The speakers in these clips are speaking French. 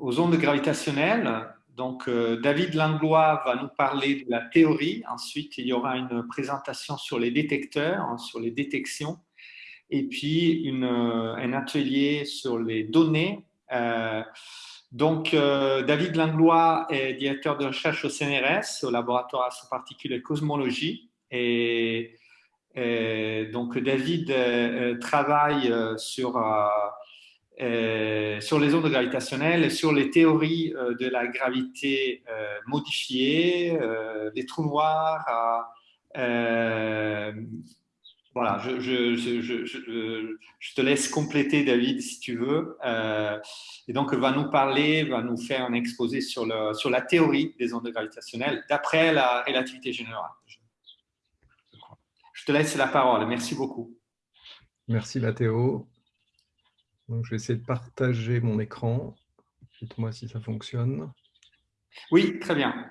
aux ondes gravitationnelles. Donc, David Langlois va nous parler de la théorie. Ensuite, il y aura une présentation sur les détecteurs, hein, sur les détections. Et puis, une, un atelier sur les données. donc, David Langlois est directeur de recherche au CNRS, au laboratoire à particules et cosmologie. Et euh, donc, David euh, euh, travaille sur, sur les ondes gravitationnelles, sur les théories de la gravité modifiée, des trous noirs. voilà, je, je, je, je, te laisse compléter, David, si tu veux. et donc, va nous parler, va nous faire un exposé sur, sur la théorie des ondes gravitationnelles d'après la relativité générale te laisse la parole. Merci beaucoup. Merci Mathéo. Donc, je vais essayer de partager mon écran. Dites-moi si ça fonctionne. Oui, très bien.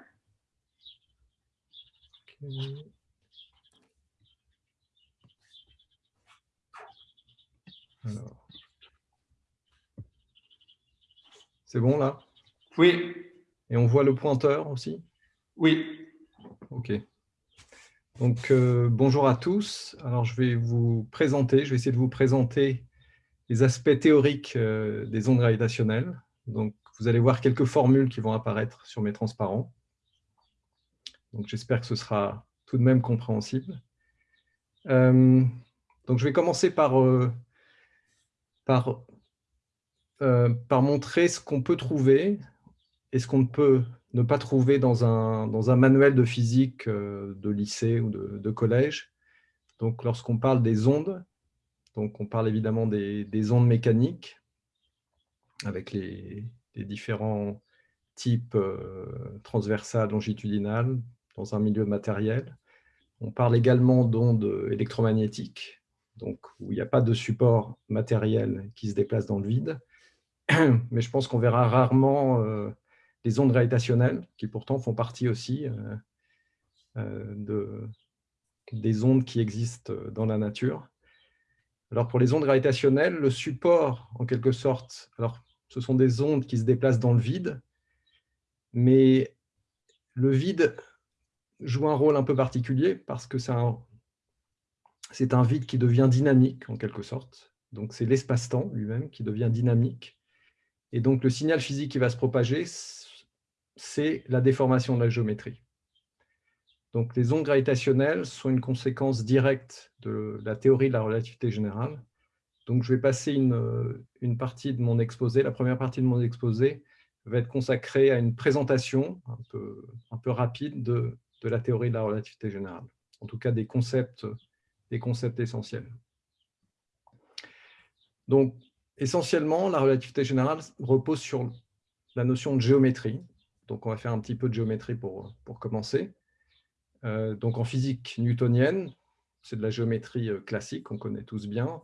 C'est bon là? Oui. Et on voit le pointeur aussi? Oui. Ok. Donc, euh, bonjour à tous. Alors, je vais vous présenter, je vais essayer de vous présenter les aspects théoriques euh, des ondes gravitationnelles. Donc, vous allez voir quelques formules qui vont apparaître sur mes transparents. J'espère que ce sera tout de même compréhensible. Euh, donc, je vais commencer par, par, par montrer ce qu'on peut trouver et ce qu'on ne peut ne pas trouver dans un, dans un manuel de physique euh, de lycée ou de, collège. Donc, lorsqu'on parle des ondes, donc on parle évidemment des, ondes mécaniques, avec les, différents types euh, transversales, longitudinales, dans un milieu matériel. On parle également d'ondes électromagnétiques, donc où il n'y a pas de support matériel qui se déplace dans le vide. Mais je pense qu'on verra rarement euh, les ondes gravitationnelles, qui pourtant font partie aussi euh, de, des ondes qui existent dans la nature. Alors pour les ondes gravitationnelles, le support, en quelque sorte, alors ce sont des ondes qui se déplacent dans le vide, mais le vide joue un rôle un peu particulier parce que c'est un, vide qui devient dynamique, en quelque sorte. Donc c'est l'espace-temps lui-même qui devient dynamique. Et donc le signal physique qui va se propager c'est la déformation de la géométrie. Donc, les ondes gravitationnelles sont une conséquence directe de la théorie de la relativité générale. Donc, je vais passer une, une, partie de mon exposé. La première partie de mon exposé va être consacrée à une présentation un peu, un peu rapide de, de la théorie de la relativité générale. En tout cas, des concepts, des concepts essentiels. Donc, essentiellement, la relativité générale repose sur la notion de géométrie, donc, on va faire un petit peu de géométrie pour, pour commencer. Euh, donc, en physique newtonienne, c'est de la géométrie euh, classique, qu'on connaît tous bien,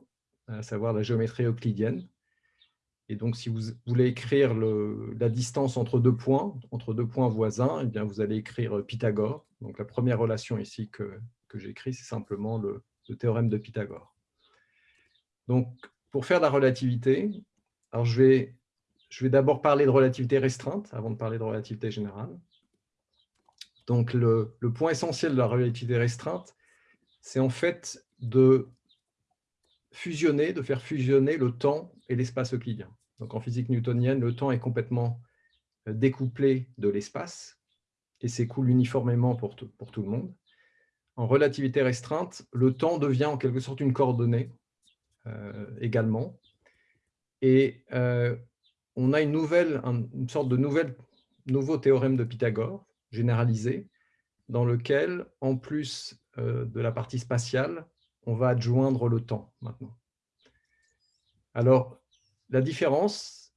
à savoir la géométrie euclidienne. Et donc, si vous voulez écrire la distance entre deux points, entre deux points voisins, eh bien, vous allez écrire Pythagore. Donc, la première relation ici que, j'écris, c'est simplement le, théorème de Pythagore. Donc, pour faire la relativité, alors je vais d'abord parler de relativité restreinte avant de parler de relativité générale. Donc, le, point essentiel de la relativité restreinte, c'est en fait de fusionner, de faire fusionner le temps et l'espace euclidien. Donc, en physique newtonienne, le temps est complètement euh, découplé de l'espace et s'écoule uniformément pour tout, le monde. En relativité restreinte, le temps devient en quelque sorte une coordonnée euh, également. Et euh, on a une, nouvelle, une sorte de nouveau théorème de Pythagore généralisé, dans lequel, en plus euh, de la partie spatiale, on va adjoindre le temps maintenant. Alors, la différence,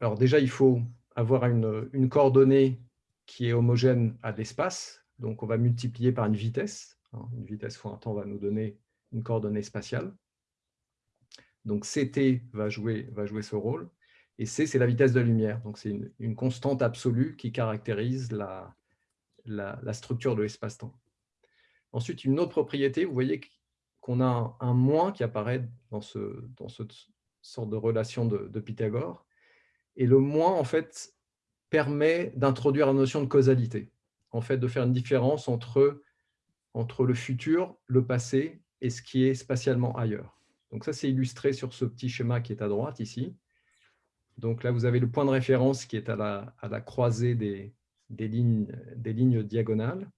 alors déjà, il faut avoir une, coordonnée qui est homogène à l'espace, donc on va multiplier par une vitesse, hein, une vitesse fois un temps va nous donner une coordonnée spatiale. Donc CT va jouer, va jouer ce rôle. Et C, c'est la vitesse de lumière. Donc, c'est une, constante absolue qui caractérise la, la, structure de l'espace-temps. Ensuite, une autre propriété, vous voyez qu'on a un, moins qui apparaît dans, ce, dans cette sorte de relation de, Pythagore. Et le moins, en fait, permet d'introduire la notion de causalité, en fait, de faire une différence entre, entre le futur, le passé et ce qui est spatialement ailleurs. Donc ça, c'est illustré sur ce petit schéma qui est à droite ici. Donc là, vous avez le point de référence qui est à la, croisée des, lignes, diagonales.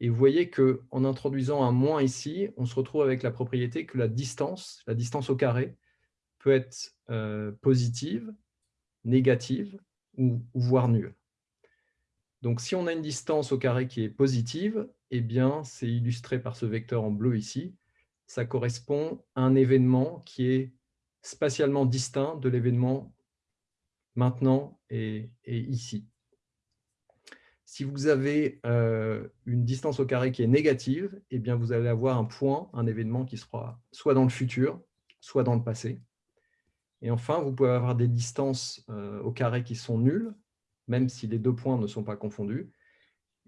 Et vous voyez qu'en introduisant un moins ici, on se retrouve avec la propriété que la distance, la distance au carré, peut être euh, positive, négative ou, voire nulle. Donc, si on a une distance au carré qui est positive, eh bien, c'est illustré par ce vecteur en bleu ici. Ça correspond à un événement qui est spatialement distinct de l'événement maintenant et, ici. Si vous avez euh, une distance au carré qui est négative, eh bien, vous allez avoir un point, un événement qui sera soit dans le futur, soit dans le passé. Et enfin, vous pouvez avoir des distances euh, au carré qui sont nulles, même si les deux points ne sont pas confondus.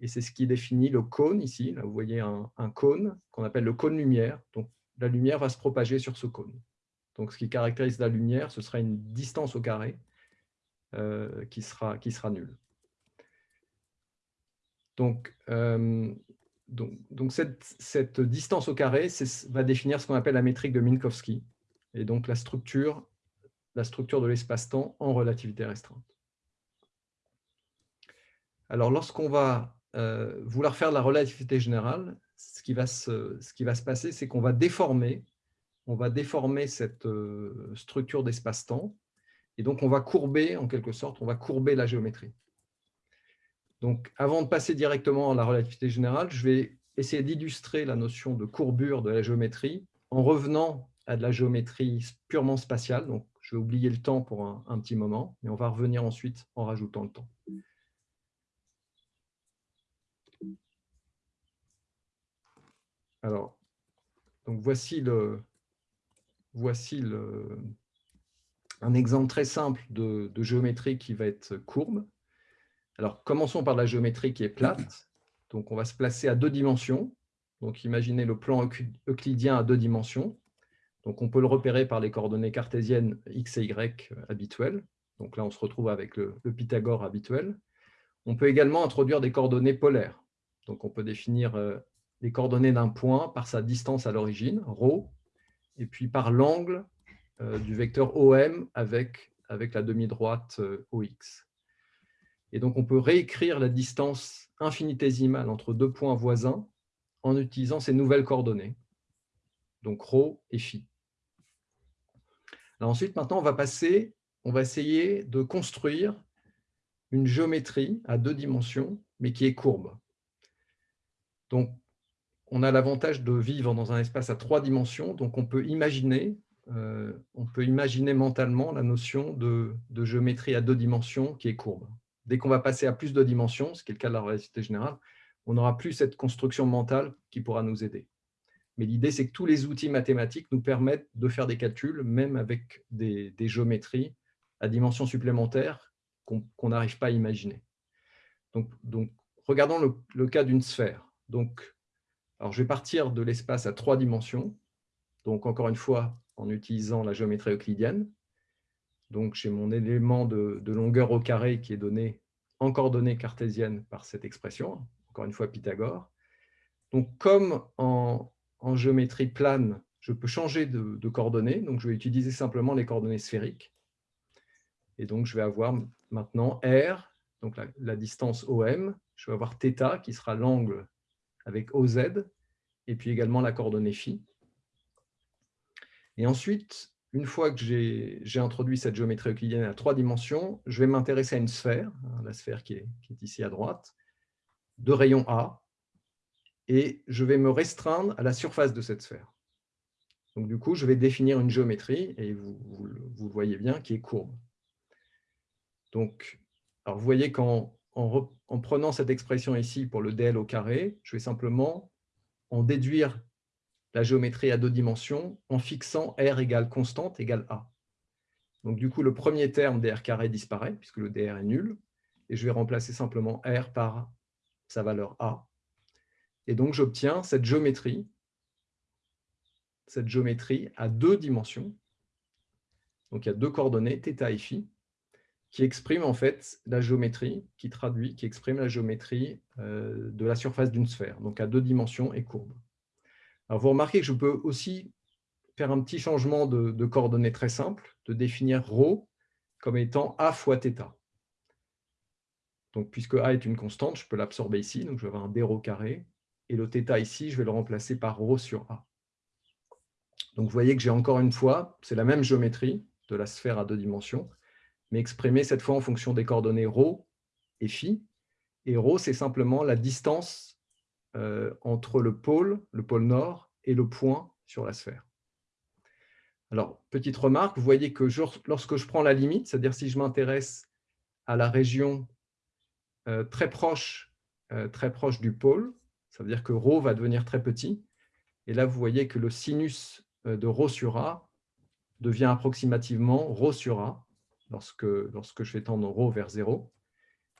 Et c'est ce qui définit le cône ici. Là, vous voyez un, cône qu'on appelle le cône lumière. Donc, la lumière va se propager sur ce cône. Donc, ce qui caractérise la lumière, ce sera une distance au carré euh, qui, sera, qui sera nulle. Donc, euh, donc, donc cette, cette, distance au carré va définir ce qu'on appelle la métrique de Minkowski. Et donc, la structure la structure de l'espace-temps en relativité restreinte. Alors, lorsqu'on va euh, vouloir faire de la relativité générale, ce qui va se, ce qui va se passer, c'est qu'on va déformer, on va déformer cette structure d'espace-temps, et donc on va courber, en quelque sorte, on va courber la géométrie. Donc, avant de passer directement à la relativité générale, je vais essayer d'illustrer la notion de courbure de la géométrie en revenant à de la géométrie purement spatiale, donc je vais oublier le temps pour un, petit moment, et on va revenir ensuite en rajoutant le temps. Alors, donc voici, le, voici le, un exemple très simple de, géométrie qui va être courbe. Alors, commençons par la géométrie qui est plate. Donc, on va se placer à deux dimensions. Donc, imaginez le plan euclidien à deux dimensions. Donc, on peut le repérer par les coordonnées cartésiennes x et y habituelles. Donc là, on se retrouve avec le, Pythagore habituel. On peut également introduire des coordonnées polaires. Donc, on peut définir euh, les coordonnées d'un point par sa distance à l'origine, ρ, et puis par l'angle du vecteur OM avec, avec la demi-droite OX. Et donc, on peut réécrire la distance infinitésimale entre deux points voisins en utilisant ces nouvelles coordonnées, donc ρ et φ ensuite, maintenant, on va passer, on va essayer de construire une géométrie à deux dimensions, mais qui est courbe. Donc, on a l'avantage de vivre dans un espace à trois dimensions, donc on peut imaginer, euh, on peut imaginer mentalement la notion de, géométrie à deux dimensions qui est courbe. Dès qu'on va passer à plus de dimensions, ce qui est le cas de la relativité générale, on n'aura plus cette construction mentale qui pourra nous aider. Mais l'idée, c'est que tous les outils mathématiques nous permettent de faire des calculs, même avec des, géométries à dimension supplémentaire qu'on n'arrive pas à imaginer. Donc, donc regardons le, cas d'une sphère. Donc, alors je vais partir de l'espace à trois dimensions. Donc, encore une fois, en utilisant la géométrie euclidienne. Donc, j'ai mon élément de, longueur au carré qui est donné en coordonnées cartésiennes par cette expression, encore une fois Pythagore. Donc, comme en, en géométrie plane, je peux changer de, coordonnées. Donc, je vais utiliser simplement les coordonnées sphériques. Et donc, je vais avoir maintenant R, donc la, distance OM. Je vais avoir θ, qui sera l'angle avec OZ, et puis également la coordonnée phi. Et ensuite, une fois que j'ai introduit cette géométrie euclidienne à trois dimensions, je vais m'intéresser à une sphère, hein, la sphère qui est, ici à droite, de rayon A, et je vais me restreindre à la surface de cette sphère. Donc, du coup, je vais définir une géométrie, et vous, le voyez bien, qui est courbe. Donc, alors vous voyez qu'en en, prenant cette expression ici pour le dl au carré, je vais simplement en déduire la géométrie à deux dimensions en fixant r égale constante égale a. Donc, du coup, le premier terme dr carré disparaît, puisque le dr est nul, et je vais remplacer simplement r par sa valeur a. Et donc, j'obtiens cette géométrie, cette géométrie à deux dimensions. Donc, il y a deux coordonnées, θ et φ, qui exprime en fait la géométrie, qui traduit, qui exprime la géométrie euh, de la surface d'une sphère, donc à deux dimensions et courbe. Alors vous remarquez que je peux aussi faire un petit changement de, coordonnées très simple, de définir ρ comme étant a fois θ. Donc, puisque a est une constante, je peux l'absorber ici, donc je vais avoir un d ρ carré, et le θ ici, je vais le remplacer par ρ sur a. Donc, vous voyez que j'ai encore une fois, c'est la même géométrie de la sphère à deux dimensions, mais exprimée cette fois en fonction des coordonnées ρ et φ. Et ρ, c'est simplement la distance euh, entre le pôle, le pôle nord, et le point sur la sphère. Alors, petite remarque, vous voyez que lorsque je prends la limite, c'est-à-dire si je m'intéresse à la région euh, très, proche, euh, très proche du pôle, ça veut dire que ρ va devenir très petit. Et là, vous voyez que le sinus euh, de ρ sur a devient approximativement ρ sur a lorsque, lorsque je fais tendre ρ vers 0.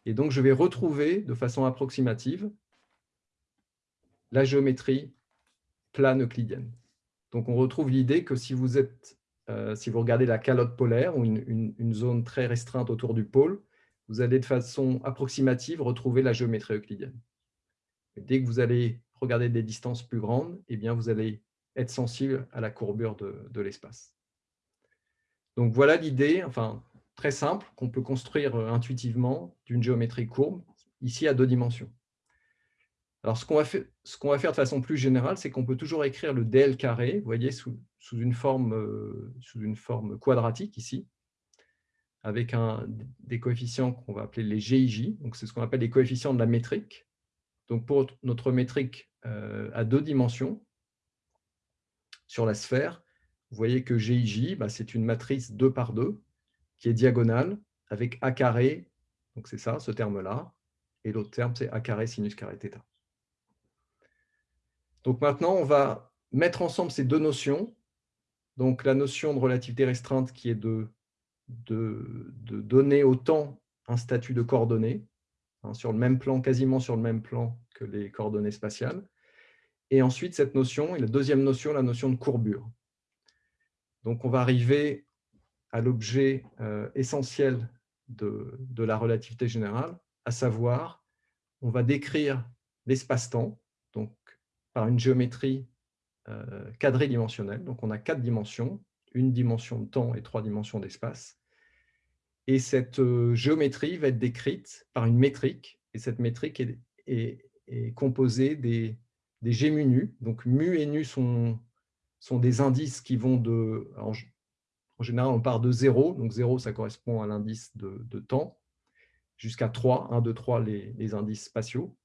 Et donc, je vais retrouver de façon approximative la géométrie plane euclidienne. Donc, on retrouve l'idée que si vous, êtes, si vous regardez la calotte polaire ou une, zone très restreinte autour du pôle, vous allez de façon approximative retrouver la géométrie euclidienne. dès que vous allez regarder des distances plus grandes, eh bien, vous allez être sensible à la courbure de, l'espace. Donc voilà l'idée, enfin très simple, qu'on peut construire euh, intuitivement d'une géométrie courbe, ici à deux dimensions. Alors, ce qu'on va, faire de façon plus générale, c'est qu'on peut toujours écrire le dl carré, vous voyez, sous, sous, une, forme, euh, sous une forme quadratique ici avec des coefficients qu'on va appeler les GIJ. C'est ce qu'on appelle les coefficients de la métrique. Donc, pour notre métrique euh, à deux dimensions, sur la sphère, vous voyez que GIJ, bah, c'est une matrice 2 par 2 qui est diagonale avec A carré, donc c'est ça, ce terme-là, et l'autre terme, c'est A carré sinus carré θ. Donc maintenant, on va mettre ensemble ces deux notions. Donc la notion de relativité restreinte qui est de de, donner au temps un statut de coordonnées, hein, sur le même plan, quasiment sur le même plan que les coordonnées spatiales. Et ensuite, cette notion, et la deuxième notion, la notion de courbure. Donc, on va arriver à l'objet euh, essentiel de, la relativité générale, à savoir, on va décrire l'espace-temps par une géométrie euh, quadridimensionnelle. Donc, on a quatre dimensions, une dimension de temps et trois dimensions d'espace. Et cette euh, géométrie va être décrite par une métrique, et cette métrique est, composée des, des G mu. Donc mu et nu sont, sont des indices qui vont de... En, général, on part de 0, donc 0, ça correspond à l'indice de, temps, jusqu'à 3, 1, 2, 3, les, les, indices spatiaux.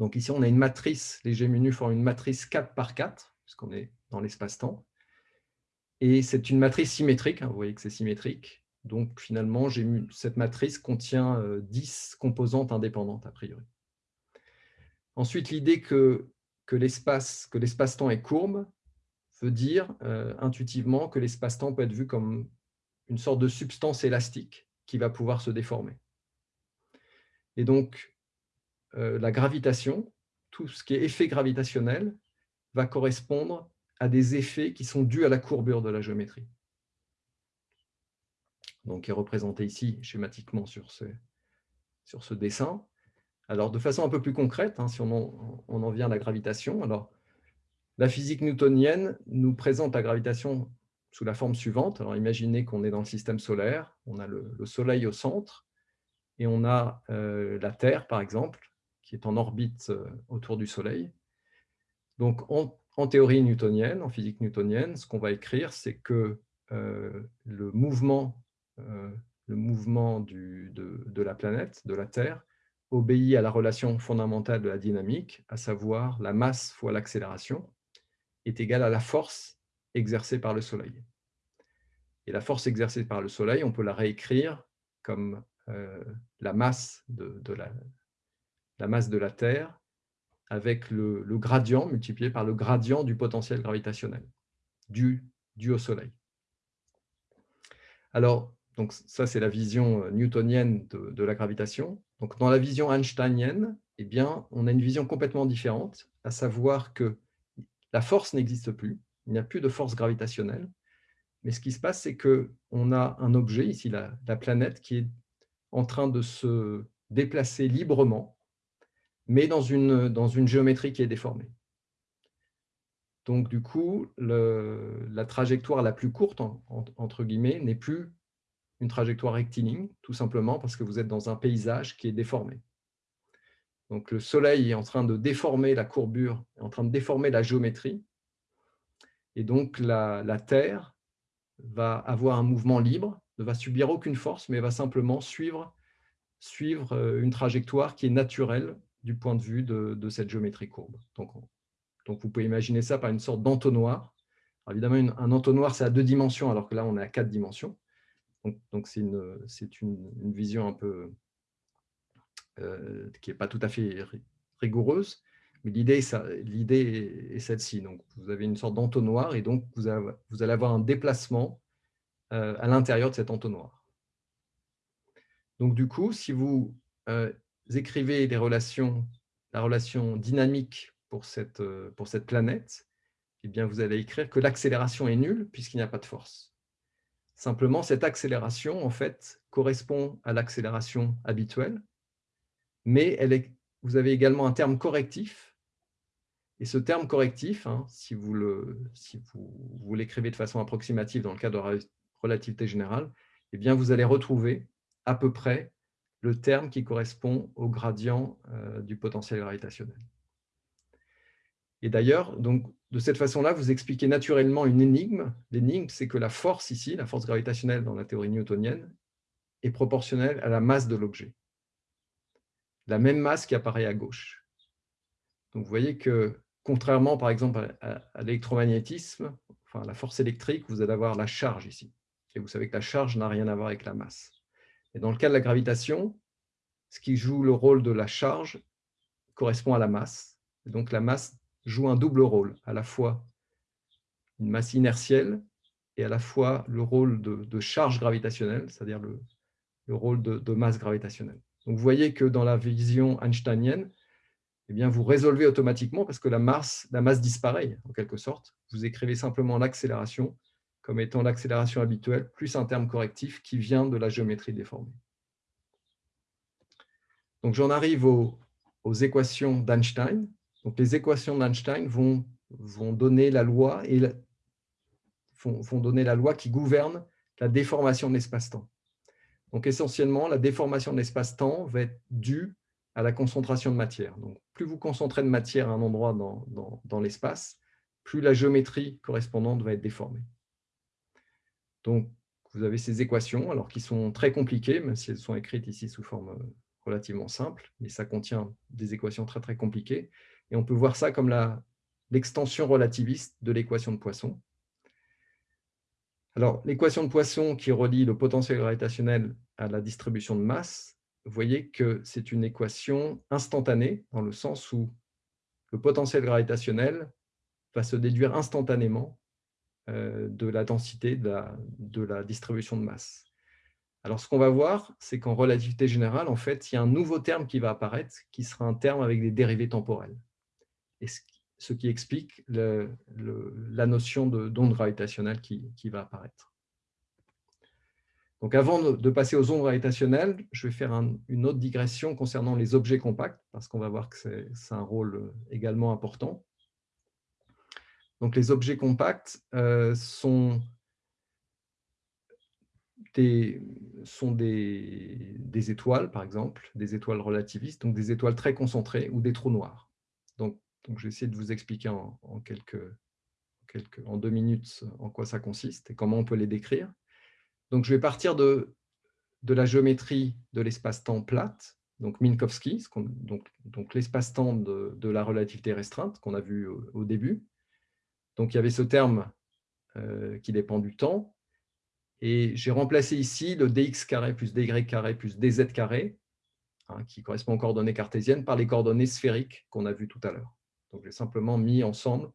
Donc ici, on a une matrice, les G mu nu font une matrice 4 par 4, puisqu'on est dans l'espace-temps. Et c'est une matrice symétrique, hein, vous voyez que c'est symétrique. Donc finalement, cette matrice contient 10 euh, composantes indépendantes a priori. Ensuite, l'idée que, que l'espace-temps est courbe veut dire euh, intuitivement que l'espace-temps peut être vu comme une sorte de substance élastique qui va pouvoir se déformer. Et donc, la gravitation, tout ce qui est effet gravitationnel, va correspondre à des effets qui sont dus à la courbure de la géométrie. Donc, qui est représenté ici schématiquement sur ce, sur ce dessin. Alors, de façon un peu plus concrète, hein, si on en, on en, vient à la gravitation, alors, la physique newtonienne nous présente la gravitation sous la forme suivante. Alors, imaginez qu'on est dans le système solaire, on a le, Soleil au centre, et on a euh, la Terre, par exemple, qui est en orbite euh, autour du Soleil. Donc, en théorie newtonienne, en physique newtonienne, ce qu'on va écrire, c'est que euh, le mouvement, euh, le mouvement du, de, la planète, de la Terre, obéit à la relation fondamentale de la dynamique, à savoir la masse fois l'accélération, est égale à la force exercée par le Soleil. Et la force exercée par le Soleil, on peut la réécrire comme la, masse de, la, la masse de la Terre avec le, gradient multiplié par le gradient du potentiel gravitationnel dû, au Soleil. Alors, donc ça c'est la vision euh, newtonienne de, la gravitation. Donc, dans la vision einsteinienne, eh bien, on a une vision complètement différente, à savoir que la force n'existe plus, il n'y a plus de force gravitationnelle, Mais ce qui se passe, c'est qu'on a un objet, ici la, la planète, qui est en train de se déplacer librement, mais dans une, dans une géométrie qui est déformée. Donc, du coup, la trajectoire la plus courte, entre guillemets, n'est plus une trajectoire rectiligne, tout simplement parce que vous êtes dans un paysage qui est déformé. Donc, le Soleil est en train de déformer la courbure, est en train de déformer la géométrie, et donc la, la Terre va avoir un mouvement libre, ne va subir aucune force, mais va simplement suivre, suivre euh, une trajectoire qui est naturelle du point de vue de, cette géométrie courbe. Donc, donc, vous pouvez imaginer ça par une sorte d'entonnoir. Évidemment, un entonnoir, c'est à deux dimensions, alors que là, on est à quatre dimensions. Donc, c'est une, une, vision un peu euh, qui n'est pas tout à fait rigoureuse, mais l'idée est celle-ci. Donc, vous avez une sorte d'entonnoir et donc vous, vous, allez avoir un déplacement euh, à l'intérieur de cet entonnoir. Donc, du coup, si vous euh, écrivez relations, la relation dynamique pour cette, pour cette planète, eh bien, vous allez écrire que l'accélération est nulle puisqu'il n'y a pas de force. Simplement, cette accélération, en fait, correspond à l'accélération habituelle, mais elle est, vous avez également un terme correctif. Et ce terme correctif, hein, si vous l'écrivez de façon approximative dans le cadre de relativité générale, eh bien, vous allez retrouver à peu près le terme qui correspond au gradient euh, du potentiel gravitationnel. Et d'ailleurs, de cette façon-là, vous expliquez naturellement une énigme. L'énigme, c'est que la force ici, la force gravitationnelle dans la théorie newtonienne, est proportionnelle à la masse de l'objet. La même masse qui apparaît à gauche. Donc vous voyez que, contrairement par exemple à, l'électromagnétisme, enfin la force électrique, vous allez avoir la charge ici. Et vous savez que la charge n'a rien à voir avec la masse. Et dans le cas de la gravitation, ce qui joue le rôle de la charge correspond à la masse. Et donc la masse joue un double rôle, à la fois une masse inertielle et à la fois le rôle de, charge gravitationnelle, c'est-à-dire le, rôle de, masse gravitationnelle. Donc vous voyez que dans la vision einsteinienne, eh bien, vous résolvez automatiquement parce que la masse, la masse disparaît en quelque sorte. Vous écrivez simplement l'accélération comme étant l'accélération habituelle plus un terme correctif qui vient de la géométrie déformée. Donc j'en arrive aux équations d'Einstein. Les équations d'Einstein vont, donner la loi qui gouverne la déformation de l'espace-temps. Donc, essentiellement, la déformation de l'espace-temps va être due à la concentration de matière. Donc, plus vous concentrez de matière à un endroit dans, l'espace, plus la géométrie correspondante va être déformée. Donc, vous avez ces équations, alors qui sont très compliquées, même si elles sont écrites ici sous forme relativement simple, mais ça contient des équations très très compliquées. Et on peut voir ça comme l'extension relativiste de l'équation de Poisson. Alors, l'équation de Poisson qui relie le potentiel gravitationnel à la distribution de masse, vous voyez que c'est une équation instantanée, dans le sens où le potentiel gravitationnel va se déduire instantanément euh, de la densité de la, distribution de masse. Alors, ce qu'on va voir, c'est qu'en relativité générale, en fait, il y a un nouveau terme qui va apparaître, qui sera un terme avec des dérivés temporelles et ce qui explique la notion d'onde gravitationnelle qui, va apparaître. Donc avant de, passer aux ondes gravitationnelles, je vais faire une autre digression concernant les objets compacts, parce qu'on va voir que c'est un rôle également important. Donc les objets compacts euh, sont, des, sont des, des, étoiles, par exemple, des étoiles relativistes, donc des étoiles très concentrées ou des trous noirs. Donc donc, je vais essayer de vous expliquer en, quelques, quelques, en deux minutes en quoi ça consiste et comment on peut les décrire. Donc, je vais partir de, de la géométrie de l'espace-temps plate, donc Minkowski, donc, donc l'espace-temps de, de, la relativité restreinte qu'on a vu au, début. Donc, il y avait ce terme euh, qui dépend du temps. Et j'ai remplacé ici le dx carré plus dy plus dz hein, qui correspond aux coordonnées cartésiennes, par les coordonnées sphériques qu'on a vues tout à l'heure. Donc, j'ai simplement mis ensemble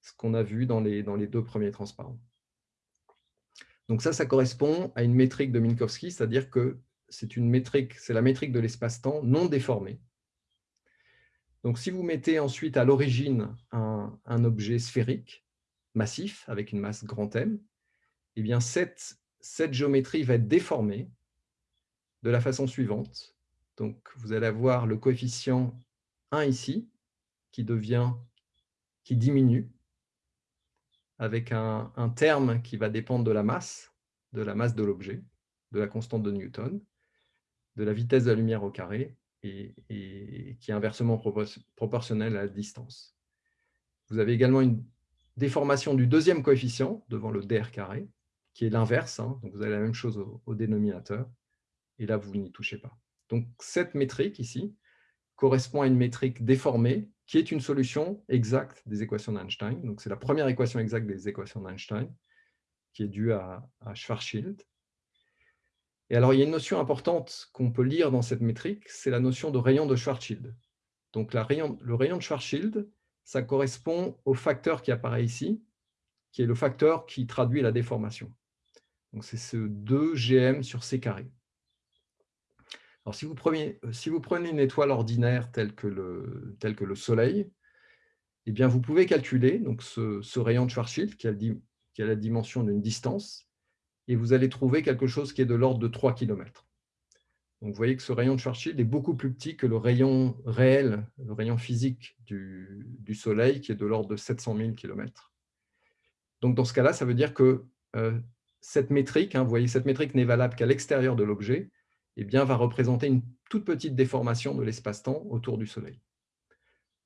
ce qu'on a vu dans les, dans les deux premiers transparents. Donc ça, ça correspond à une métrique de Minkowski, c'est-à-dire que c'est une métrique, c'est la métrique de l'espace-temps non déformée. Donc si vous mettez ensuite à l'origine un, objet sphérique, massif, avec une masse grand M, eh bien cette, géométrie va être déformée de la façon suivante. Donc, vous allez avoir le coefficient 1 ici, qui devient, qui diminue, avec un, un terme qui va dépendre de la masse, de la masse de l'objet, de la constante de Newton, de la vitesse de la lumière au carré, et, qui est inversement proportionnelle à la distance. Vous avez également une déformation du deuxième coefficient devant le dr carré, qui est l'inverse, hein, donc vous avez la même chose au, dénominateur, et là, vous n'y touchez pas. Donc, cette métrique ici correspond à une métrique déformée, qui est une solution exacte des équations d'Einstein. Donc, c'est la première équation exacte des équations d'Einstein, qui est due à, à Schwarzschild. Et alors, il y a une notion importante qu'on peut lire dans cette métrique, c'est la notion de rayon de Schwarzschild. Donc, le rayon de Schwarzschild, ça correspond au facteur qui apparaît ici, qui est le facteur qui traduit la déformation. Donc, c'est ce 2gm sur c carré. Alors, si vous, vous prenez une étoile ordinaire telle que le, Soleil, eh bien, vous pouvez calculer donc, ce, rayon de Schwarzschild qui a la dimension d'une distance, et vous allez trouver quelque chose qui est de l'ordre de 3 km. Donc, vous voyez que ce rayon de Schwarzschild est beaucoup plus petit que le rayon réel, le rayon physique du, Soleil, qui est de l'ordre de 700 000 km. Donc, dans ce cas-là, ça veut dire que euh, cette métrique, hein, vous voyez, cette métrique n'est valable qu'à l'extérieur de l'objet, eh bien, va représenter une toute petite déformation de l'espace-temps autour du Soleil.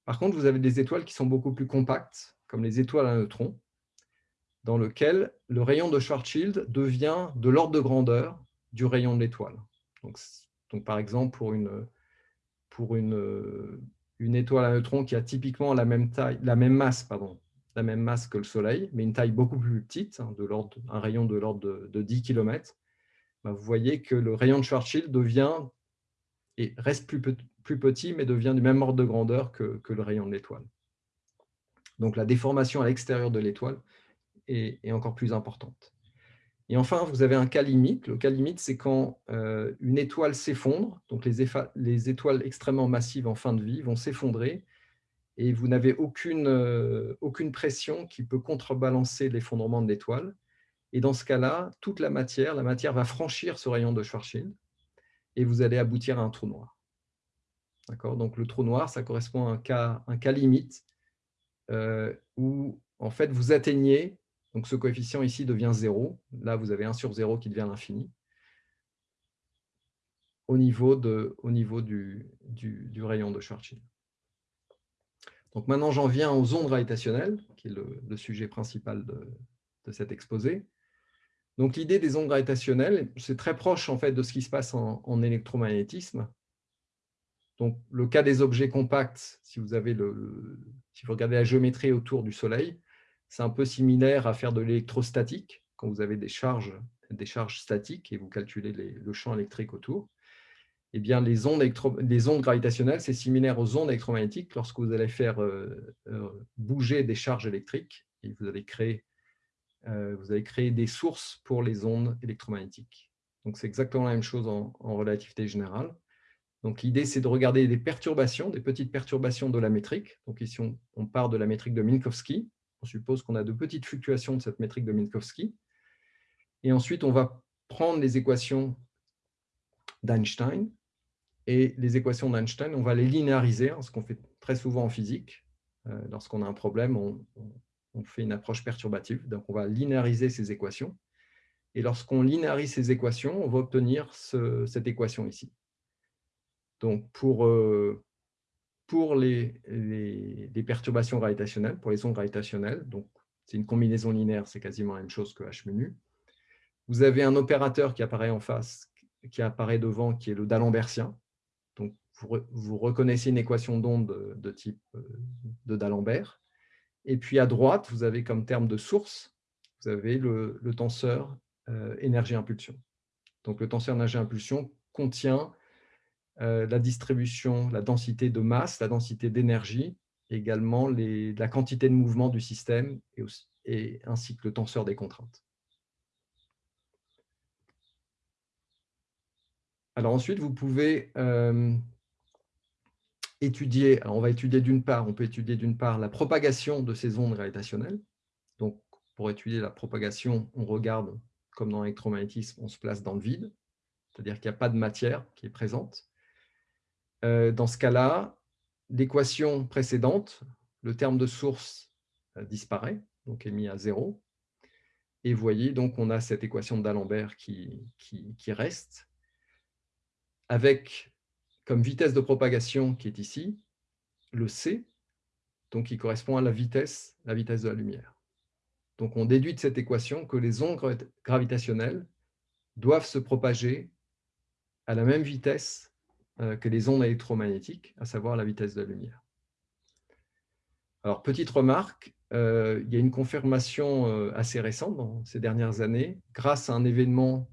Par contre, vous avez des étoiles qui sont beaucoup plus compactes, comme les étoiles à neutrons, dans lesquelles le rayon de Schwarzschild devient de l'ordre de grandeur du rayon de l'étoile. Donc, par exemple, pour une, pour une, une étoile à neutrons qui a typiquement la même, taille, la même masse, pardon, la même masse que le Soleil, mais une taille beaucoup plus petite, hein, un rayon de l'ordre de, 10 km, bah, vous voyez que le rayon de Schwarzschild devient, et reste plus, plus petit, mais devient du même ordre de grandeur que, que le rayon de l'étoile. Donc la déformation à l'extérieur de l'étoile est, encore plus importante. Et enfin, vous avez un cas limite. Le cas limite, c'est quand euh, une étoile s'effondre, donc les, étoiles extrêmement massives en fin de vie vont s'effondrer, et vous n'avez aucune, euh, aucune pression qui peut contrebalancer l'effondrement de l'étoile. Et dans ce cas-là, toute la matière, la matière va franchir ce rayon de Schwarzschild, et vous allez aboutir à un trou noir. Donc le trou noir, ça correspond à un cas, un cas limite euh, où en fait, vous atteignez donc ce coefficient ici devient 0. Là, vous avez 1 sur 0 qui devient l'infini au niveau, de, au niveau du, du, rayon de Schwarzschild. Donc maintenant, j'en viens aux ondes gravitationnelles, qui est le, sujet principal de, de, cet exposé. Donc l'idée des ondes gravitationnelles, c'est très proche en fait de ce qui se passe en, en, électromagnétisme. Donc le cas des objets compacts, si vous, avez le, si vous regardez la géométrie autour du Soleil, c'est un peu similaire à faire de l'électrostatique, quand vous avez des charges, des charges statiques et vous calculez le champ électrique autour. Eh bien, les ondes, les ondes gravitationnelles, c'est similaire aux ondes électromagnétiques lorsque vous allez faire euh, euh, bouger des charges électriques et vous allez, créer, euh, vous allez créer des sources pour les ondes électromagnétiques. Donc, c'est exactement la même chose en, relativité générale. Donc, l'idée, c'est de regarder des perturbations, des petites perturbations de la métrique. Donc, ici, on part de la métrique de Minkowski on suppose qu'on a de petites fluctuations de cette métrique de Minkowski. Et ensuite, on va prendre les équations d'Einstein. Et les équations d'Einstein, on va les linéariser, hein, ce qu'on fait très souvent en physique. Euh, lorsqu'on a un problème, on, fait une approche perturbative. Donc, on va linéariser ces équations. Et lorsqu'on linéarise ces équations, on va obtenir cette équation ici. Donc, pour, euh, pour les, les, perturbations gravitationnelles, pour les ondes gravitationnelles, donc c'est une combinaison linéaire, c'est quasiment la même chose que h menu. Vous avez un opérateur qui apparaît en face, qui apparaît devant, qui est le d'Alembertien. Donc, vous, reconnaissez une équation d'onde de, type de d'Alembert. Et puis à droite, vous avez comme terme de source, vous avez le, tenseur euh, énergie-impulsion. Donc le tenseur énergie-impulsion contient la distribution, la densité de masse, la densité d'énergie, également la quantité de mouvement du système et, ainsi que le tenseur des contraintes. Alors ensuite, vous pouvez euh, étudier, on va étudier d'une part, on peut étudier d'une part la propagation de ces ondes gravitationnelles. Donc, pour étudier la propagation, on regarde, comme dans l'électromagnétisme, on se place dans le vide, c'est-à-dire qu'il n'y a pas de matière qui est présente. Euh, dans ce cas-là, l'équation précédente, le terme de source euh, disparaît, donc est mis à zéro. Et vous voyez, donc, on a cette équation d'Alembert qui, qui, reste, avec comme vitesse de propagation qui est ici, le c, donc qui correspond à la vitesse, la vitesse de la lumière. Donc, on déduit de cette équation que les ondes gravitationnelles doivent se propager à la même vitesse que les ondes électromagnétiques, à savoir la vitesse de la lumière. Alors, petite remarque, euh, il y a une confirmation euh, assez récente dans ces dernières années, grâce à un événement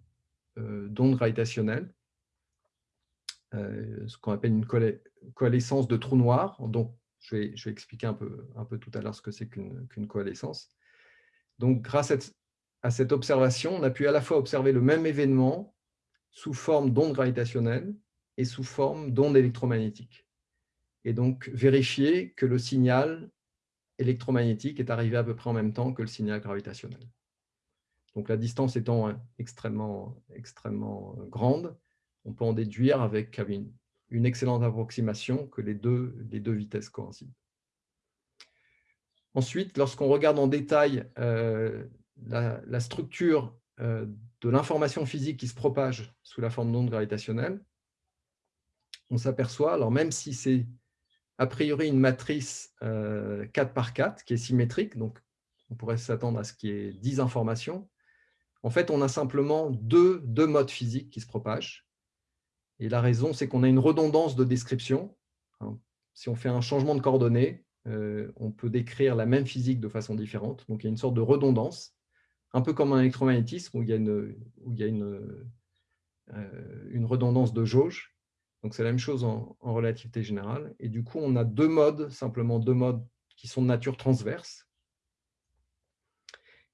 d'ondes gravitationnelles, ce qu'on appelle une coalescence de trous noirs. Donc, je vais, expliquer un peu, un peu tout à l'heure ce que c'est qu'une coalescence. Donc, grâce à cette observation, on a pu à la fois observer le même événement sous forme d'ondes gravitationnelles et sous forme d'ondes électromagnétiques. Et donc, vérifier que le signal électromagnétique est arrivé à peu près en même temps que le signal gravitationnel. Donc, la distance étant hein, extrêmement, extrêmement euh, grande, on peut en déduire avec une, excellente approximation que les deux, vitesses coïncident. Ensuite, lorsqu'on regarde en détail euh, la, structure euh, de l'information physique qui se propage sous la forme d'ondes gravitationnelles, on s'aperçoit, alors même si c'est a priori une matrice 4 euh, par 4 qui est symétrique, donc on pourrait s'attendre à ce qu'il y ait 10 informations, en fait, on a simplement deux, modes physiques qui se propagent. Et la raison, c'est qu'on a une redondance de description. Hein. Si on fait un changement de coordonnées, euh, on peut décrire la même physique de façon différente. Donc, il y a une sorte de redondance, un peu comme un électromagnétisme où il y a une, où il y a une, euh, une redondance de jauge. Donc, c'est la même chose en, relativité générale. Et du coup, on a deux modes, simplement deux modes qui sont de nature transverse.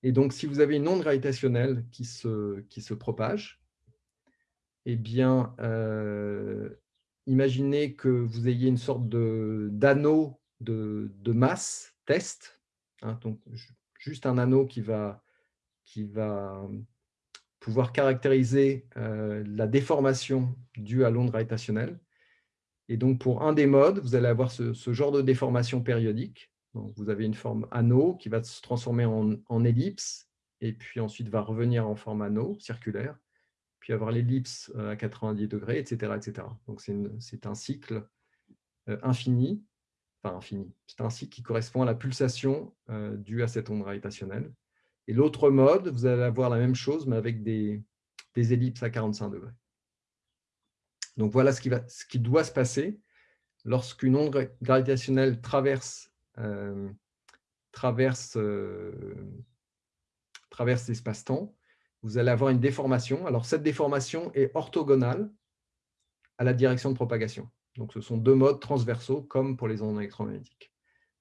Et donc, si vous avez une onde gravitationnelle qui se, qui se propage, eh bien, euh, imaginez que vous ayez une sorte d'anneau de, masse test, hein, donc juste un anneau qui va, qui va pouvoir caractériser euh, la déformation due à l'onde gravitationnelle. Et donc, pour un des modes, vous allez avoir ce, genre de déformation périodique. Donc, vous avez une forme anneau qui va se transformer en, ellipse, et puis ensuite va revenir en forme anneau circulaire, puis avoir l'ellipse euh, à 90 degrés, etc. etc. Donc, c'est un cycle euh, infini enfin infini. C'est un cycle qui correspond à la pulsation due à cette onde gravitationnelle. Et l'autre mode, vous allez avoir la même chose, mais avec des, ellipses à 45 degrés. Donc voilà ce qui, doit se passer lorsqu'une onde gravitationnelle traverse, euh, euh, traverse l'espace-temps. Vous allez avoir une déformation. Alors cette déformation est orthogonale à la direction de propagation. Donc, ce sont deux modes transversaux, comme pour les ondes électromagnétiques.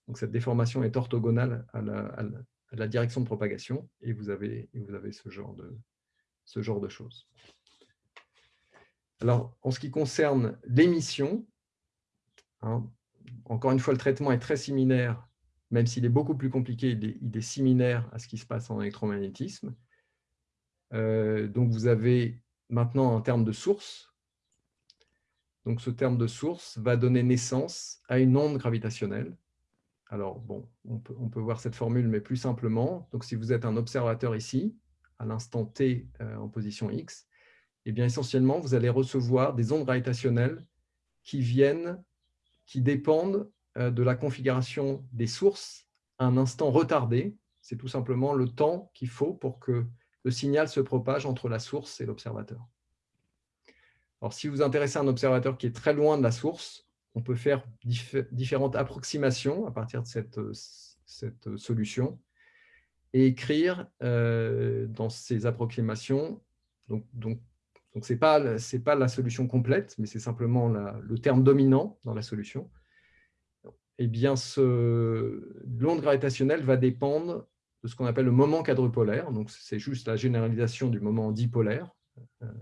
Donc, cette déformation est orthogonale à la, direction de propagation, et vous avez, vous avez ce, genre de, ce genre de choses. Alors, en ce qui concerne l'émission, hein, encore une fois, le traitement est très similaire, même s'il est beaucoup plus compliqué, il est, similaire à ce qui se passe en électromagnétisme. Euh, donc, vous avez maintenant un terme de source, donc, ce terme de source va donner naissance à une onde gravitationnelle. Alors, bon, on peut, voir cette formule, mais plus simplement. Donc, si vous êtes un observateur ici, à l'instant t euh, en position x, eh bien, essentiellement, vous allez recevoir des ondes gravitationnelles qui viennent, qui dépendent euh, de la configuration des sources à un instant retardé. C'est tout simplement le temps qu'il faut pour que le signal se propage entre la source et l'observateur. Alors, si vous intéressez un observateur qui est très loin de la source, on peut faire différentes approximations à partir de cette, cette solution et écrire euh, dans ces approximations, donc, donc, ce n'est pas, pas la solution complète, mais c'est simplement le terme dominant dans la solution, eh bien, l'onde gravitationnelle va dépendre de ce qu'on appelle le moment quadrupolaire. Donc, c'est juste la généralisation du moment dipolaire euh,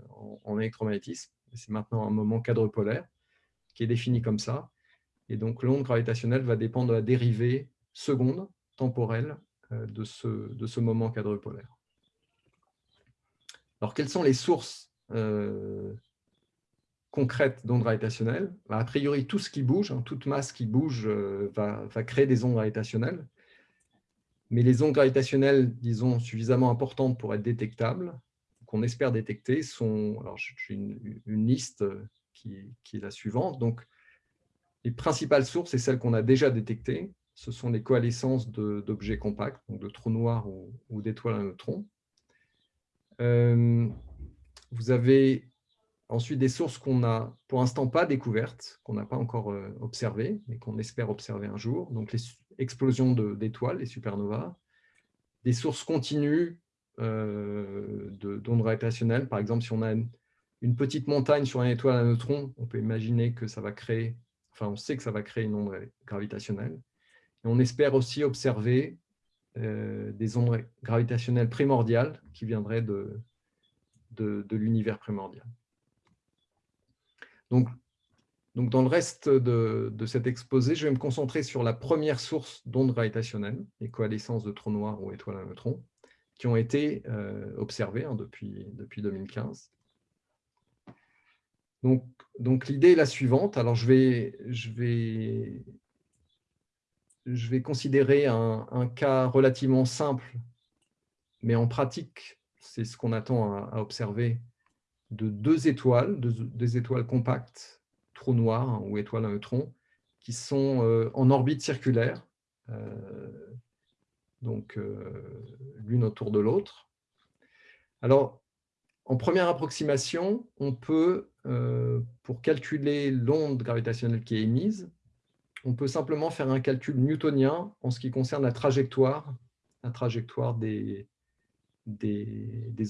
en électromagnétisme. C'est maintenant un moment quadrupolaire qui est défini comme ça. Et donc, l'onde gravitationnelle va dépendre de la dérivée seconde temporelle de ce, de ce moment quadrupolaire. Alors, quelles sont les sources concrètes d'ondes gravitationnelles? Bah, A priori, tout ce qui bouge, hein, toute masse qui bouge va, va, créer des ondes gravitationnelles. Mais les ondes gravitationnelles, disons, suffisamment importantes pour être détectables, qu'on espère détecter, sont... Alors, j'ai une, liste qui, est la suivante. Donc, les principales sources, et celles qu'on a déjà détectées, ce sont les coalescences d'objets compacts, donc de trous noirs ou, d'étoiles à neutrons. Euh, vous avez ensuite des sources qu'on n'a pour l'instant pas découvertes, qu'on n'a pas encore euh, observées, mais qu'on espère observer un jour. Donc les explosions d'étoiles, les supernovas, des sources continues euh, d'ondes gravitationnelles. Par exemple, si on a une, petite montagne sur une étoile à neutrons, on peut imaginer que ça va créer, enfin on sait que ça va créer une onde gravitationnelle. Et on espère aussi observer euh, des ondes gravitationnelles primordiales qui viendraient de, de, l'univers primordial. Donc, donc, dans le reste de, de, cet exposé, je vais me concentrer sur la première source d'ondes gravitationnelles, les coalescences de trous noirs ou étoiles à neutrons, qui ont été euh, observées hein, depuis, depuis 2015. Donc, l'idée est la suivante. Alors, je vais, considérer un, cas relativement simple, mais en pratique, c'est ce qu'on attend à, observer, de deux étoiles, deux, étoiles compactes, trous noirs ou étoiles à neutrons, qui sont euh, en orbite circulaire, euh, donc euh, l'une autour de l'autre. Alors, en première approximation, on peut, pour calculer l'onde gravitationnelle qui est émise, on peut simplement faire un calcul newtonien en ce qui concerne la trajectoire, la trajectoire des,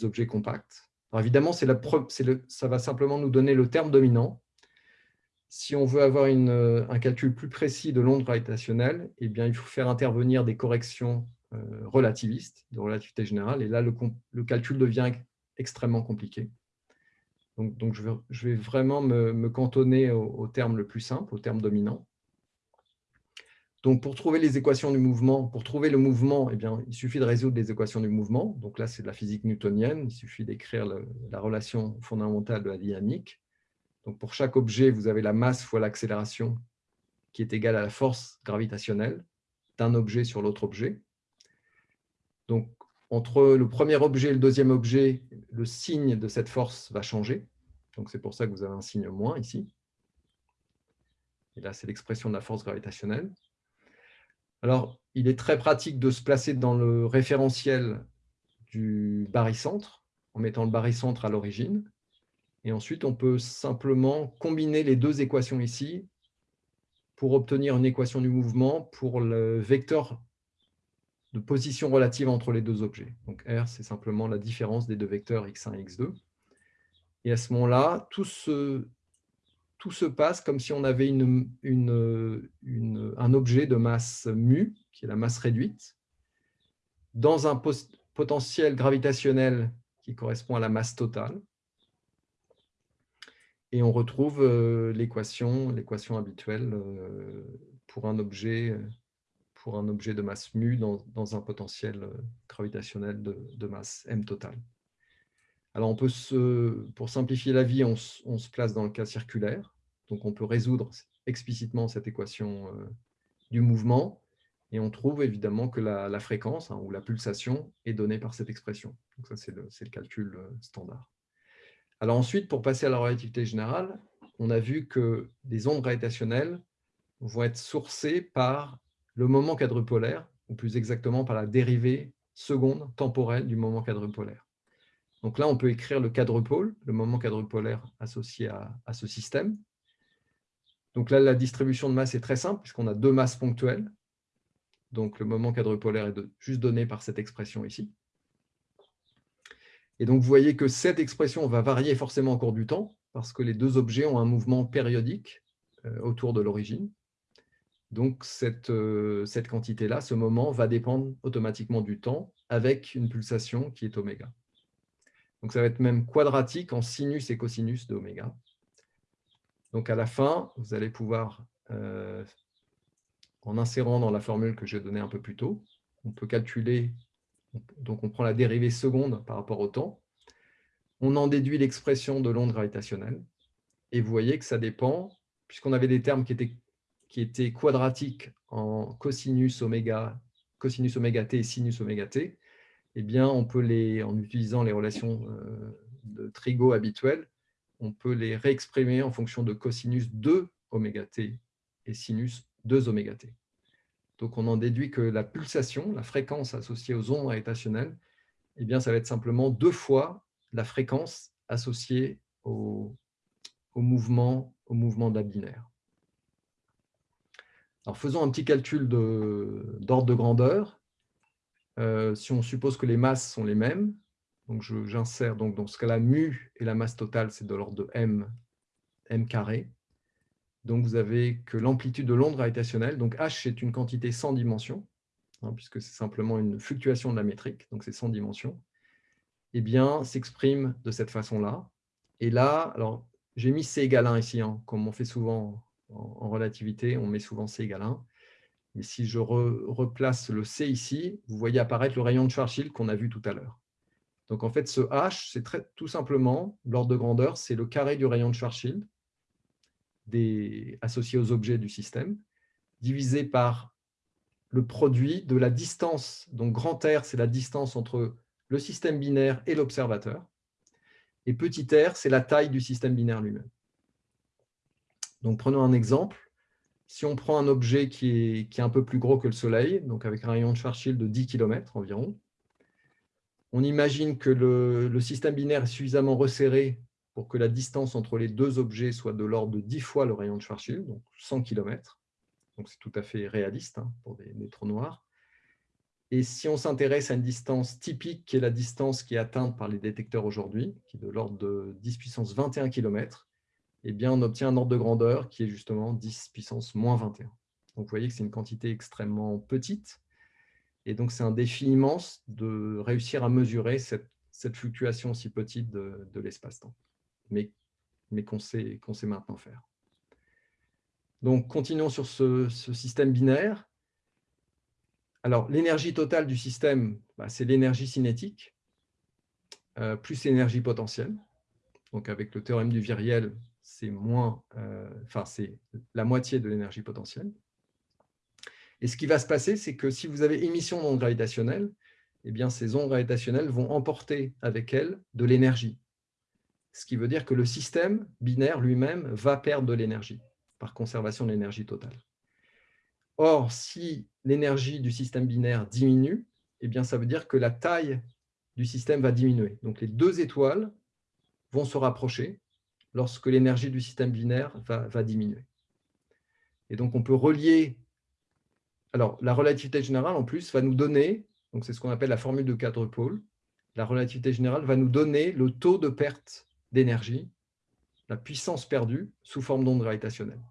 objets compacts. Alors évidemment, le, ça va simplement nous donner le terme dominant. Si on veut avoir un calcul plus précis de l'onde gravitationnelle, eh bien, il faut faire intervenir des corrections euh, relativistes, de relativité générale, et là, le, calcul devient extrêmement compliqué. Donc, je, vais, vraiment me, cantonner au, terme le plus simple, au terme dominant. Donc, pour trouver les équations du mouvement, pour trouver le mouvement, eh bien, il suffit de résoudre les équations du mouvement. Donc là, c'est de la physique newtonienne. Il suffit d'écrire la relation fondamentale de la dynamique. Donc, pour chaque objet, vous avez la masse fois l'accélération qui est égale à la force gravitationnelle d'un objet sur l'autre objet. Donc, entre le premier objet et le deuxième objet, le signe de cette force va changer. Donc, c'est pour ça que vous avez un signe moins ici. Et là, c'est l'expression de la force gravitationnelle. Alors, il est très pratique de se placer dans le référentiel du barycentre, en mettant le barycentre à l'origine. Et ensuite, on peut simplement combiner les deux équations ici pour obtenir une équation du mouvement pour le vecteur de position relative entre les deux objets. Donc R, c'est simplement la différence des deux vecteurs x1 et x2. Et à ce moment-là, tout se passe comme si on avait un objet de masse mu, qui est la masse réduite, dans un potentiel gravitationnel qui correspond à la masse totale. Et on retrouve euh, l'équation habituelle euh, pour un objet pour un objet de masse mu dans, un potentiel euh, gravitationnel de, masse m totale. Alors, on peut se, pour simplifier la vie, on, se place dans le cas circulaire. Donc, on peut résoudre explicitement cette équation euh, du mouvement. Et on trouve évidemment que la, fréquence hein, ou la pulsation est donnée par cette expression. Donc, ça, c'est le, le, calcul euh, standard. Alors ensuite, pour passer à la relativité générale, on a vu que les ondes gravitationnelles vont être sourcées par le moment quadrupolaire, ou plus exactement par la dérivée seconde temporelle du moment quadrupolaire. Donc là, on peut écrire le quadrupole, le moment quadrupolaire associé à, ce système. Donc là, la distribution de masse est très simple, puisqu'on a deux masses ponctuelles. Donc le moment quadrupolaire est juste donné par cette expression ici. Et donc vous voyez que cette expression va varier forcément au cours du temps, parce que les deux objets ont un mouvement périodique euh, autour de l'origine. Donc cette, euh, cette quantité-là, ce moment, va dépendre automatiquement du temps avec une pulsation qui est oméga. Donc, ça va être même quadratique en sinus et cosinus de oméga. Donc, à la fin, vous allez pouvoir, euh, en insérant dans la formule que j'ai donnée un peu plus tôt, on peut calculer, donc on prend la dérivée seconde par rapport au temps, on en déduit l'expression de l'onde gravitationnelle, et vous voyez que ça dépend, puisqu'on avait des termes qui étaient, qui étaient quadratiques en cosinus oméga, cosinus oméga t et sinus oméga t, eh on peut les, en utilisant les relations euh, de trigo habituelles, on peut les réexprimer en fonction de cosinus 2 oméga t et sinus 2 oméga t. Donc, on en déduit que la pulsation, la fréquence associée aux ondes gravitationnelles, eh bien, ça va être simplement deux fois la fréquence associée au, mouvement, au mouvement de la binaire. Alors, faisons un petit calcul d'ordre de, grandeur. Euh, si on suppose que les masses sont les mêmes, j'insère donc dans ce cas-là, mu et la masse totale, c'est de l'ordre de m, m carré. Donc vous avez que l'amplitude de l'onde gravitationnelle, donc h c'est une quantité sans dimension, hein, puisque c'est simplement une fluctuation de la métrique, donc c'est sans dimension, eh bien s'exprime de cette façon-là. Et là, alors j'ai mis c égale 1 ici, hein, comme on fait souvent en, relativité, on met souvent c égale 1. Mais si je replace le c ici, vous voyez apparaître le rayon de Schwarzschild qu'on a vu tout à l'heure. Donc en fait, ce h, c'est tout simplement, l'ordre de grandeur, c'est le carré du rayon de Schwarzschild associé aux objets du système, divisé par le produit de la distance. Donc grand R, c'est la distance entre le système binaire et l'observateur. Et petit r, c'est la taille du système binaire lui-même. Donc prenons un exemple. Si on prend un objet qui est, un peu plus gros que le Soleil, donc avec un rayon de Schwarzschild de 10 km environ, on imagine que le, système binaire est suffisamment resserré pour que la distance entre les deux objets soit de l'ordre de 10 fois le rayon de Schwarzschild, donc 100 km. C'est tout à fait réaliste hein, pour des, des, noirs. Et si on s'intéresse à une distance typique, qui est la distance qui est atteinte par les détecteurs aujourd'hui, qui est de l'ordre de 10 puissance 21 km, eh bien on obtient un ordre de grandeur qui est justement 10 puissance moins 21. Donc vous voyez que c'est une quantité extrêmement petite, et donc, c'est un défi immense de réussir à mesurer cette, fluctuation si petite de, l'espace-temps, mais, mais qu'on sait, sait, maintenant faire. Donc, continuons sur ce, système binaire. Alors, l'énergie totale du système, bah, c'est l'énergie cinétique, euh, plus l'énergie potentielle. Donc, avec le théorème du viriel, c'est moins, euh, c'est la moitié de l'énergie potentielle. Et ce qui va se passer, c'est que si vous avez émission d'ondes gravitationnelles, eh bien, ces ondes gravitationnelles vont emporter avec elles de l'énergie. Ce qui veut dire que le système binaire lui-même va perdre de l'énergie par conservation de l'énergie totale. Or, si l'énergie du système binaire diminue, eh bien, ça veut dire que la taille du système va diminuer. Donc, les deux étoiles vont se rapprocher lorsque l'énergie du système binaire va, diminuer. Et donc, on peut relier alors, la relativité générale, en plus, va nous donner, donc c'est ce qu'on appelle la formule de quadrupole, la relativité générale va nous donner le taux de perte d'énergie, la puissance perdue, sous forme d'onde gravitationnelle.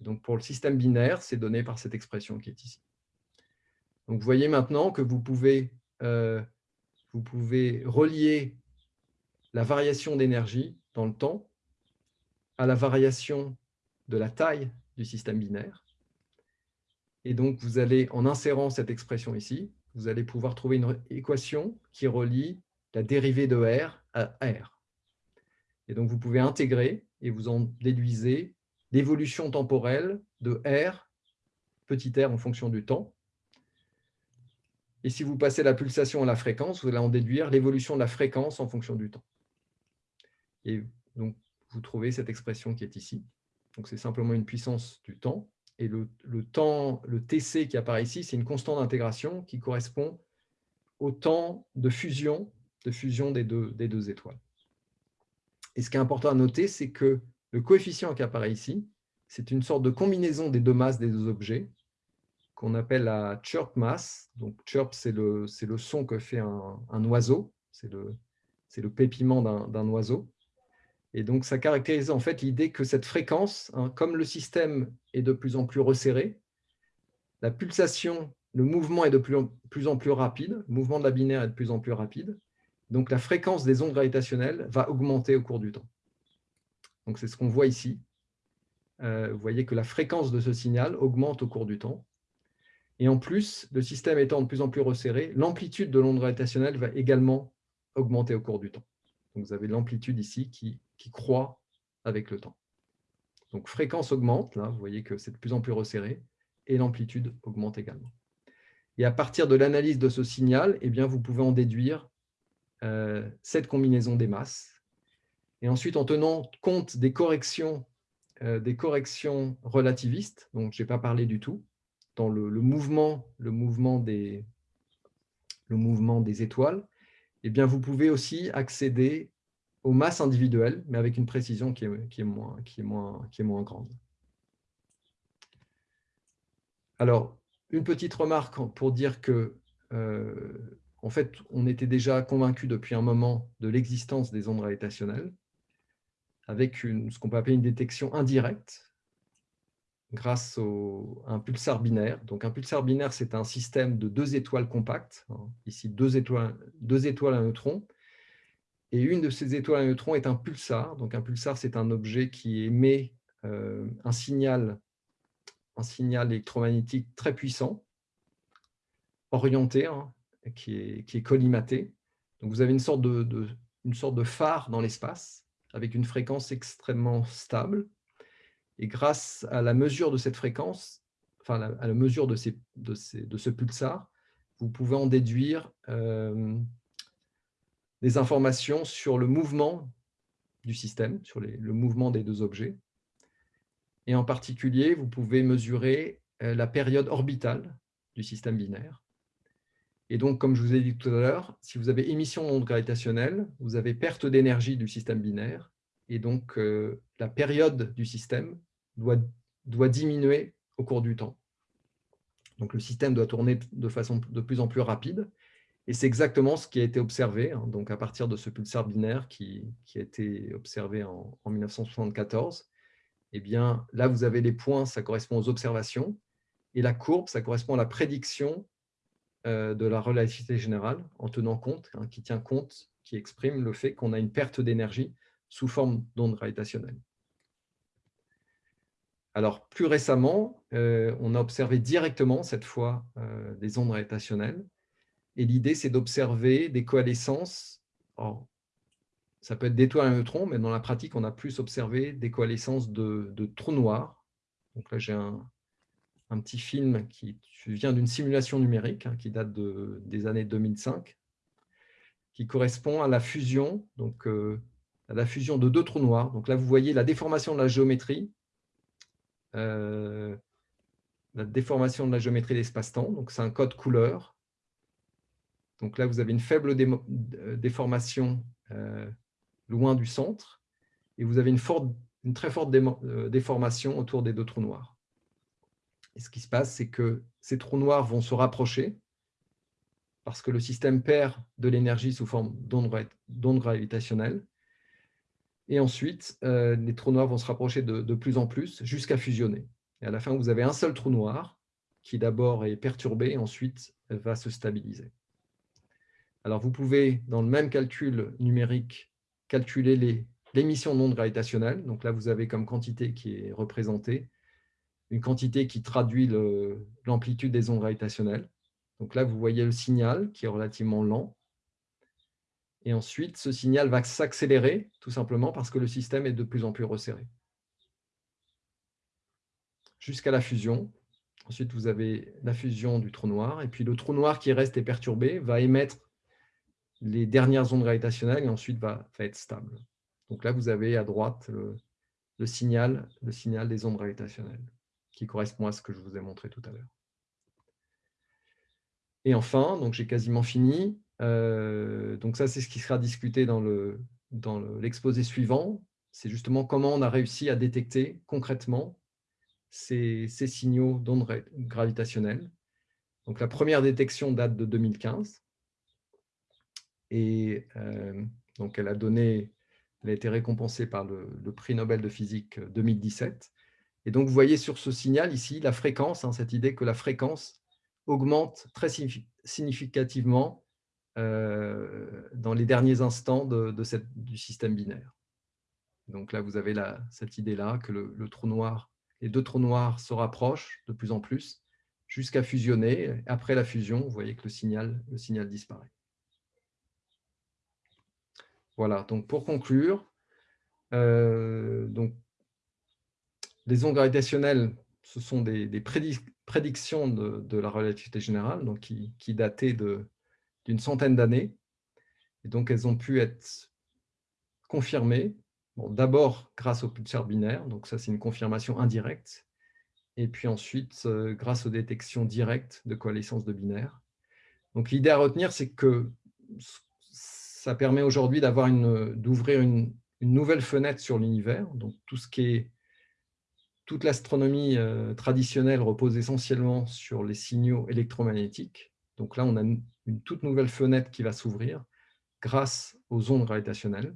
Donc, pour le système binaire, c'est donné par cette expression qui est ici. Donc, vous voyez maintenant que vous pouvez, euh, vous pouvez relier la variation d'énergie dans le temps à la variation de la taille du système binaire. Et donc, vous allez, en insérant cette expression ici, vous allez pouvoir trouver une équation qui relie la dérivée de R à R. Et donc, vous pouvez intégrer et vous en déduisez l'évolution temporelle de R, petit r en fonction du temps. Et si vous passez la pulsation à la fréquence, vous allez en déduire l'évolution de la fréquence en fonction du temps. Et donc, vous trouvez cette expression qui est ici. Donc, c'est simplement une puissance du temps et le, temps, le TC qui apparaît ici, c'est une constante d'intégration qui correspond au temps de fusion, de fusion des, deux, des deux étoiles. Et ce qui est important à noter, c'est que le coefficient qui apparaît ici, c'est une sorte de combinaison des deux masses des deux objets, qu'on appelle la chirp mass. Donc, chirp, c'est le, le son que fait un, un oiseau, c'est le, le pépiment d'un oiseau. Et donc, ça caractérise en fait l'idée que cette fréquence, hein, comme le système est de plus en plus resserré, la pulsation, le mouvement est de plus en, plus rapide, le mouvement de la binaire est de plus en plus rapide, donc la fréquence des ondes gravitationnelles va augmenter au cours du temps. Donc, c'est ce qu'on voit ici. Euh, vous voyez que la fréquence de ce signal augmente au cours du temps. Et en plus, le système étant de plus en plus resserré, l'amplitude de l'onde gravitationnelle va également augmenter au cours du temps. Donc, vous avez l'amplitude ici qui, qui croît avec le temps. Donc, fréquence augmente, là, vous voyez que c'est de plus en plus resserré, et l'amplitude augmente également. Et à partir de l'analyse de ce signal, eh bien, vous pouvez en déduire euh, cette combinaison des masses. Et ensuite, en tenant compte des corrections, euh, des corrections relativistes, dont je n'ai pas parlé du tout, dans le, mouvement, le, mouvement des, le mouvement des étoiles, eh bien, vous pouvez aussi accéder aux masses individuelles, mais avec une précision qui est, moins grande. Alors, une petite remarque pour dire que, euh, en fait, on était déjà convaincu depuis un moment de l'existence des ondes gravitationnelles, avec une, ce qu'on peut appeler une détection indirecte, grâce à un pulsar binaire. Donc, un pulsar binaire, c'est un système de deux étoiles compactes, hein. ici deux étoiles, deux étoiles à neutrons, et une de ces étoiles à neutrons est un pulsar. Donc, un pulsar, c'est un objet qui émet euh, un signal un signal électromagnétique très puissant, orienté, hein, qui, est, qui, est, collimaté. Donc vous avez une sorte de, une sorte de phare dans l'espace, avec une fréquence extrêmement stable. Et grâce à la mesure de cette fréquence, enfin à la mesure de, ces, de, ces, de ce pulsar, vous pouvez en déduire euh, des informations sur le mouvement du système, sur le mouvement des deux objets. Et en particulier, vous pouvez mesurer euh, la période orbitale du système binaire. Et donc, comme je vous ai dit tout à l'heure, si vous avez émission d'ondes gravitationnelles, vous avez perte d'énergie du système binaire. Et donc, euh, la période du système doit, doit diminuer au cours du temps. Donc, le système doit tourner de façon de plus en plus rapide. Et c'est exactement ce qui a été observé, hein, donc à partir de ce pulsar binaire qui, a été observé en, en 1974 eh bien, là, vous avez les points, ça correspond aux observations, et la courbe, ça correspond à la prédiction euh, de la relativité générale, en tenant compte, hein, qui tient compte, qui exprime le fait qu'on a une perte d'énergie sous forme d'ondes gravitationnelles. Alors, plus récemment, euh, on a observé directement, cette fois, euh, des ondes gravitationnelles. Et l'idée, c'est d'observer des coalescences ça peut être d'étoiles à neutrons, mais dans la pratique, on a plus observé des coalescences de, trous noirs. Donc là, j'ai un, petit film qui vient d'une simulation numérique hein, qui date des années 2005, qui correspond à la fusion, donc, euh, à la fusion de deux trous noirs. Donc là, vous voyez la déformation de la géométrie, euh, la déformation de la géométrie d'espace-temps. Donc c'est un code couleur. Donc là, vous avez une faible euh, déformation loin du centre, et vous avez une, très forte euh, déformation autour des deux trous noirs. Et ce qui se passe, c'est que ces trous noirs vont se rapprocher, parce que le système perd de l'énergie sous forme d'ondes gravitationnelles, et ensuite, euh, les trous noirs vont se rapprocher de, de plus en plus jusqu'à fusionner. Et à la fin, vous avez un seul trou noir qui d'abord est perturbé et ensuite va se stabiliser. Alors, vous pouvez, dans le même calcul numérique, calculer l'émission d'ondes gravitationnelles. Donc là, vous avez comme quantité qui est représentée, une quantité qui traduit l'amplitude des ondes gravitationnelles. Donc là, vous voyez le signal qui est relativement lent. Et ensuite, ce signal va s'accélérer, tout simplement parce que le système est de plus en plus resserré. Jusqu'à la fusion. Ensuite, vous avez la fusion du trou noir. Et puis, le trou noir qui reste et perturbé va émettre les dernières ondes gravitationnelles et ensuite va, être stable. Donc là, vous avez à droite le, signal, le signal des ondes gravitationnelles qui correspond à ce que je vous ai montré tout à l'heure. Et enfin, donc j'ai quasiment fini. Euh, donc ça, c'est ce qui sera discuté dans l'exposé dans suivant. C'est justement comment on a réussi à détecter concrètement ces, ces signaux d'ondes gravitationnelles. Donc la première détection date de 2015. Et euh, donc, elle a été récompensée par le, prix Nobel de physique 2017. Et donc, vous voyez sur ce signal ici la fréquence, hein, cette idée que la fréquence augmente très significativement euh, dans les derniers instants du système binaire. Donc là, vous avez cette idée-là que le, trou noir, les deux trous noirs se rapprochent de plus en plus jusqu'à fusionner. Après la fusion, vous voyez que le signal disparaît. Voilà, donc pour conclure, euh, donc, les ondes gravitationnelles, ce sont des, prédictions de, la relativité générale, donc qui, qui dataient d'une centaine d'années. Et donc, elles ont pu être confirmées, d'abord grâce aux pulsars binaires, donc ça c'est une confirmation indirecte, et puis ensuite euh, grâce aux détections directes de coalescence de binaires. Donc l'idée à retenir, c'est que ça permet aujourd'hui d'ouvrir une, nouvelle fenêtre sur l'univers. Donc tout ce qui est toute l'astronomie euh, traditionnelle repose essentiellement sur les signaux électromagnétiques. Donc là, on a une toute nouvelle fenêtre qui va s'ouvrir grâce aux ondes gravitationnelles,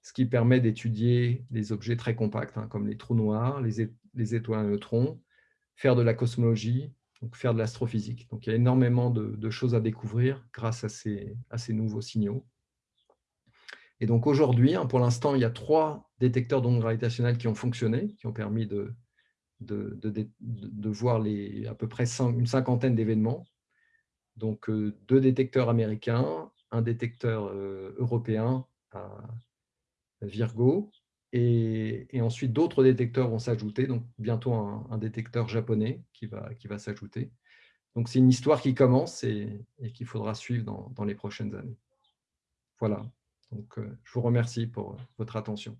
ce qui permet d'étudier des objets très compacts, hein, comme les trous noirs, les, les, étoiles à neutrons, faire de la cosmologie, donc faire de l'astrophysique. Donc il y a énormément de, choses à découvrir grâce à ces nouveaux signaux. Et donc aujourd'hui, hein, pour l'instant, il y a trois détecteurs d'ondes gravitationnelles qui ont fonctionné, qui ont permis de, voir à peu près une cinquantaine d'événements. Donc euh, deux détecteurs américains, un détecteur euh, européen à Virgo, et, ensuite d'autres détecteurs vont s'ajouter, donc bientôt un, détecteur japonais qui va, s'ajouter. Donc c'est une histoire qui commence et, qu'il faudra suivre dans, les prochaines années. Voilà, euh, je vous remercie pour votre attention.